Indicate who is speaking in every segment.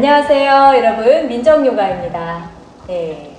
Speaker 1: 안녕하세요 여러분. 민정요가입니다. 네,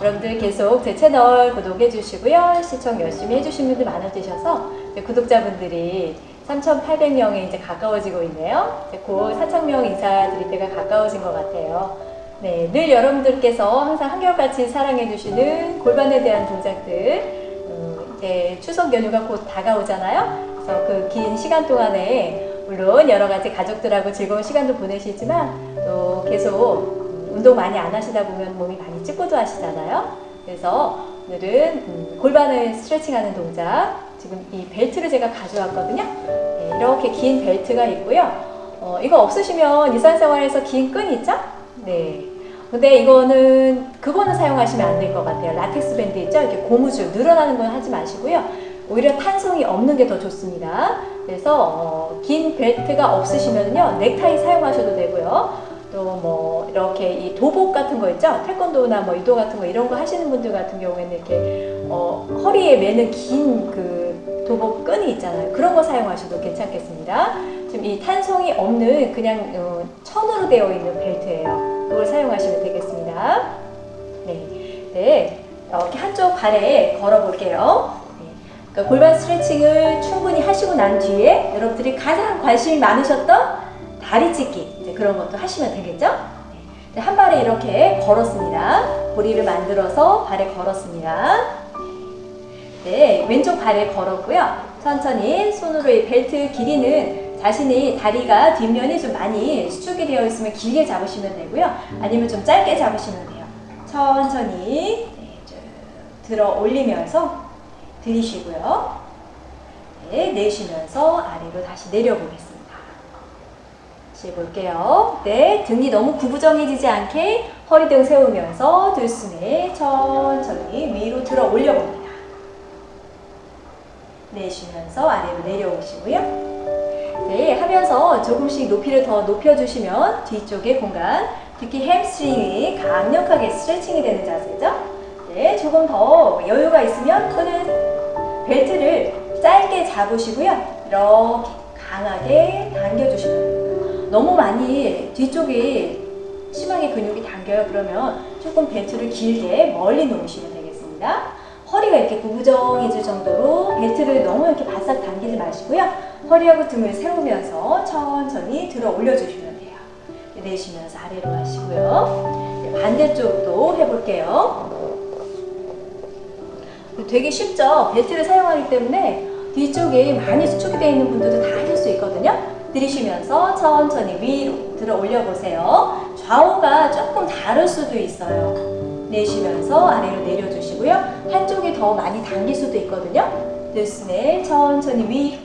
Speaker 1: 여러분들 계속 제 채널 구독해 주시고요. 시청 열심히 해주신 분들 많아지셔서 네, 구독자분들이 3,800명에 이제 가까워지고 있네요. 이제 곧 4,000명 인사드릴 때가 가까워진 것 같아요. 네, 늘 여러분들께서 항상 한결같이 사랑해 주시는 골반에 대한 동작들 음, 이제 추석 연휴가 곧 다가오잖아요. 그래서 그 긴 시간 동안에 물론 여러 가지 가족들하고 즐거운 시간도 보내시지만 또 계속 운동 많이 안 하시다 보면 몸이 많이 찌고도 하시잖아요. 그래서 오늘은 음, 골반을 스트레칭하는 동작 지금 이 벨트를 제가 가져왔거든요. 네, 이렇게 긴 벨트가 있고요. 어, 이거 없으시면 일상생활에서 긴 끈 있죠? 네. 근데 이거는 그거는 사용하시면 안 될 것 같아요. 라텍스 밴드 있죠? 이렇게 고무줄 늘어나는 건 하지 마시고요. 오히려 탄성이 없는 게 더 좋습니다. 그래서 어, 긴 벨트가 없으시면요 넥타이 사용하셔도 되고요. 또 뭐 이렇게 이 도복 같은 거 있죠? 태권도나 뭐 유도 같은 거 이런 거 하시는 분들 같은 경우에는 이렇게 어, 허리에 매는 긴 그 도복 끈이 있잖아요. 그런 거 사용하셔도 괜찮겠습니다. 지금 이 탄성이 없는 그냥 어, 천으로 되어 있는 벨트예요. 그걸 사용하시면 되겠습니다. 네, 네 이렇게 한쪽 발에 걸어 볼게요. 그러니까 골반 스트레칭을 충분히 하시고 난 뒤에 여러분들이 가장 관심이 많으셨던 다리 찢기 그런 것도 하시면 되겠죠? 네. 한 발에 이렇게 걸었습니다. 고리를 만들어서 발에 걸었습니다. 네, 왼쪽 발에 걸었고요. 천천히 손으로 이 벨트 길이는 자신이 다리가 뒷면이 좀 많이 수축이 되어 있으면 길게 잡으시면 되고요. 아니면 좀 짧게 잡으시면 돼요. 천천히 네, 쭉 들어 올리면서 들이쉬고요. 네, 내쉬면서 아래로 다시 내려보겠습니다. 다시 볼게요. 네, 등이 너무 구부정해지지 않게 허리 등 세우면서 들숨에 천천히 위로 들어 올려봅니다. 내쉬면서 아래로 내려오시고요. 네, 하면서 조금씩 높이를 더 높여주시면 뒤쪽의 공간, 특히 햄스트링이 강력하게 스트레칭이 되는 자세죠. 네, 조금 더 여유가 있으면 끈은 벨트를 짧게 잡으시고요. 이렇게 강하게 당겨주시면 돼요. 너무 많이 뒤쪽에 심하게 근육이 당겨요. 그러면 조금 벨트를 길게 멀리 놓으시면 되겠습니다. 허리가 이렇게 구부정해질 정도로 벨트를 너무 이렇게 바싹 당기지 마시고요. 허리하고 등을 세우면서 천천히 들어 올려주시면 돼요. 내쉬면서 아래로 가시고요. 반대쪽도 해볼게요. 되게 쉽죠? 벨트를 사용하기 때문에 뒤쪽에 많이 수축이 되어 있는 분들도 다 하실 수 있거든요. 들이쉬면서 천천히 위로 들어 올려보세요. 좌우가 조금 다를 수도 있어요. 내쉬면서 아래로 내려주시고요. 한쪽이 더 많이 당길 수도 있거든요. 들숨에 천천히 위로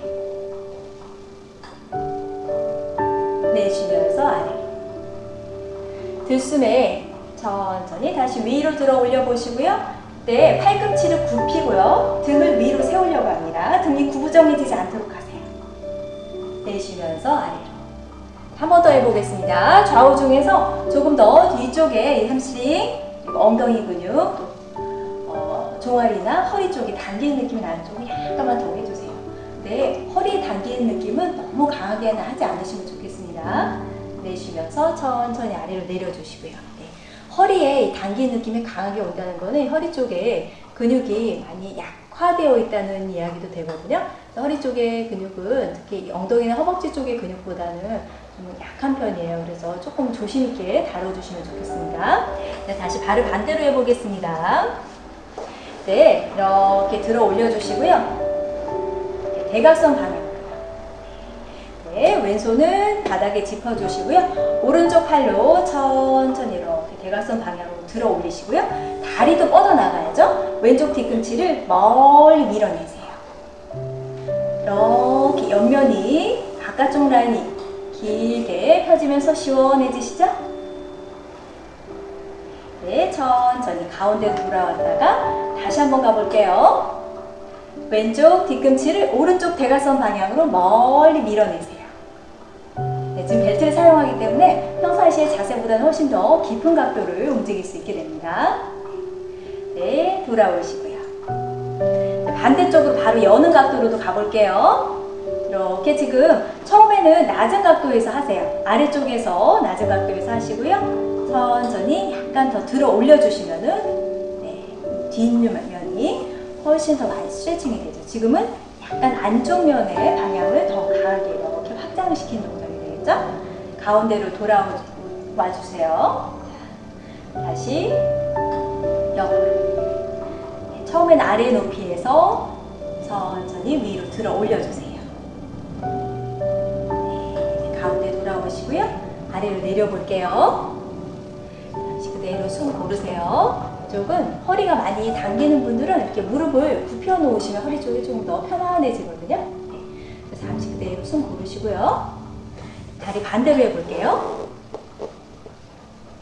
Speaker 1: 내쉬면서 아래로 들숨에 천천히 다시 위로 들어 올려보시고요. 네, 팔꿈치를 굽히고요. 등을 위로 세우려고 합니다. 등이 구부정해지지 않도록 하세요. 내쉬면서 아래로. 한 번 더 해보겠습니다. 좌우 중에서 조금 더 뒤쪽에 햄스트링, 엉덩이 근육, 또 어, 종아리나 허리 쪽이 당기는 느낌이 나는 쪽을 약간만 더 해주세요. 네, 허리 당기는 느낌은 너무 강하게는 하지 않으시면 좋겠습니다. 내쉬면서 천천히 아래로 내려주시고요. 허리에 당기는 느낌이 강하게 온다는 거는 허리 쪽에 근육이 많이 약화되어 있다는 이야기도 되거든요. 허리 쪽의 근육은 특히 엉덩이나 허벅지 쪽의 근육보다는 좀 약한 편이에요. 그래서 조금 조심 있게 다뤄주시면 좋겠습니다. 네, 다시 발을 반대로 해보겠습니다. 네, 이렇게 들어 올려주시고요. 대각선 방향. 네, 왼손은 바닥에 짚어주시고요. 오른쪽 팔로 천천히 이렇게 대각선 방향으로 들어 올리시고요. 다리도 뻗어나가야죠. 왼쪽 뒤꿈치를 멀리 밀어내세요. 이렇게 옆면이 바깥쪽 라인이 길게 펴지면서 시원해지시죠? 네, 천천히 가운데로 돌아왔다가 다시 한번 가볼게요. 왼쪽 뒤꿈치를 오른쪽 대각선 방향으로 멀리 밀어내세요. 네, 지금 벨트를 사용하기 때문에 평상시의 자세보다는 훨씬 더 깊은 각도를 움직일 수 있게 됩니다. 네, 돌아오시고요. 반대쪽으로 바로 여는 각도로도 가볼게요. 이렇게 지금 처음에는 낮은 각도에서 하세요. 아래쪽에서 낮은 각도에서 하시고요. 천천히 약간 더 들어 올려주시면 은 네, 뒷면이 훨씬 더 많이 스트레칭이 되죠. 지금은 약간 안쪽 면의 방향을 더 강하게 이렇게 확장을 시키는 동작이 되겠죠? 가운데로 돌아와 주세요. 다시 옆으로. 네, 처음엔 아래 높이 에서 천천히 위로 들어 올려주세요. 네, 가운데 돌아오시고요. 아래로 내려볼게요. 다시 그대로 숨 고르세요. 이쪽은 허리가 많이 당기는 분들은 이렇게 무릎을 굽혀 놓으시면 허리 쪽이 좀 더 편안해지거든요. 네, 잠시 그대로 숨 고르시고요. 다리 반대로 해볼게요.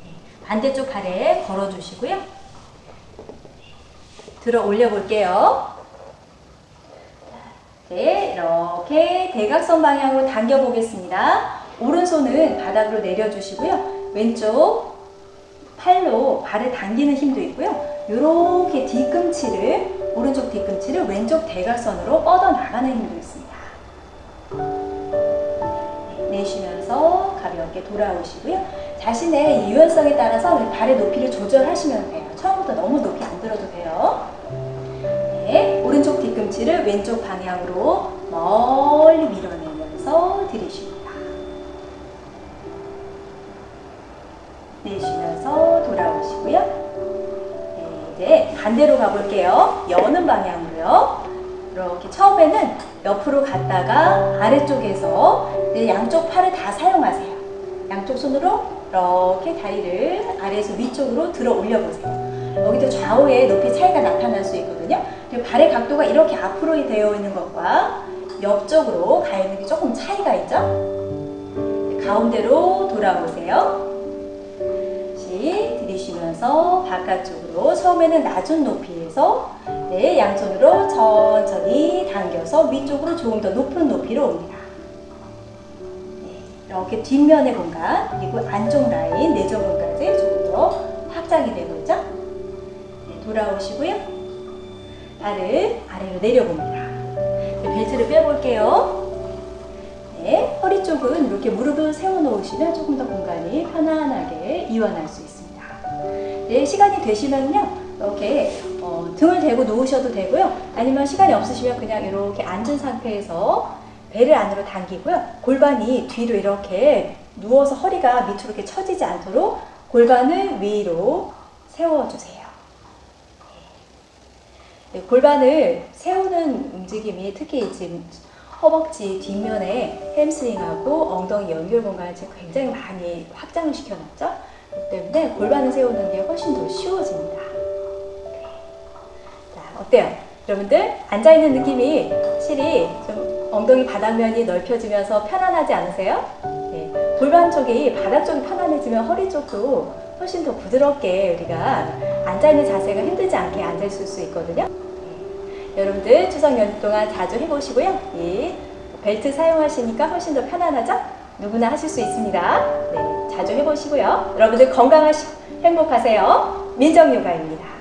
Speaker 1: 네, 반대쪽 발에 걸어주시고요. 들어 올려 볼게요. 네, 이렇게 대각선 방향으로 당겨 보겠습니다. 오른손은 바닥으로 내려주시고요. 왼쪽 팔로 발을 당기는 힘도 있고요. 이렇게 뒤꿈치를 오른쪽 뒤꿈치를 왼쪽 대각선으로 뻗어 나가는 힘도 있습니다. 네, 내쉬면서 가볍게 돌아오시고요. 자신의 유연성에 따라서 발의 높이를 조절하시면 돼요. 처음부터 너무 높이 안 들어도 돼요. 네, 오른쪽 뒤꿈치를 왼쪽 방향으로 멀리 밀어내면서 들이쉽니다. 내쉬면서 돌아오시고요. 네, 이제 반대로 가볼게요. 여는 방향으로요. 이렇게 처음에는 옆으로 갔다가 아래쪽에서 네, 양쪽 팔을 다 사용하세요. 양쪽 손으로 이렇게 다리를 아래에서 위쪽으로 들어 올려보세요. 여기도 좌우의 높이 차이가 나타날 수 있거든요. 발의 각도가 이렇게 앞으로 되어 있는 것과 옆쪽으로 가 있는 게 조금 차이가 있죠? 가운데로 돌아오세요. 들이쉬면서 바깥쪽으로 처음에는 낮은 높이에서 네, 양손으로 천천히 당겨서 위쪽으로 조금 더 높은 높이로 옵니다. 네, 이렇게 뒷면의 공간 그리고 안쪽 라인 내전근까지 조금 더 확장이 되고 있죠? 네, 돌아오시고요. 발을 아래로 내려봅니다. 네, 벨트를 빼볼게요. 네, 허리 쪽은 이렇게 무릎을 세워놓으시면 조금 더 공간이 편안하게 이완할 수 있습니다. 네, 시간이 되시면요. 이렇게 어, 등을 대고 누우셔도 되고요. 아니면 시간이 없으시면 그냥 이렇게 앉은 상태에서 배를 안으로 당기고요. 골반이 뒤로 이렇게 누워서 허리가 밑으로 이렇게 처지지 않도록 골반을 위로 세워주세요. 네, 골반을 세우는 움직임이 특히 지금 허벅지 뒷면에 햄스트링하고 엉덩이 연결 공간을 지금 굉장히 많이 확장을 시켜놨죠. 그렇기 때문에 골반을 세우는 게 훨씬 더 쉬워집니다. 네. 자, 어때요? 여러분들 앉아있는 느낌이 확실히 좀 엉덩이 바닥면이 넓혀지면서 편안하지 않으세요? 네. 골반 쪽이 바닥 쪽이 편안해지면 허리 쪽도 훨씬 더 부드럽게 우리가 앉아있는 자세가 힘들지 않게 앉아있을 수 있거든요. 네. 여러분들 추석 연휴 동안 자주 해보시고요. 이 벨트 사용하시니까 훨씬 더 편안하죠? 누구나 하실 수 있습니다. 네, 자주 해보시고요. 여러분들 건강하시고 행복하세요. 민정요가입니다.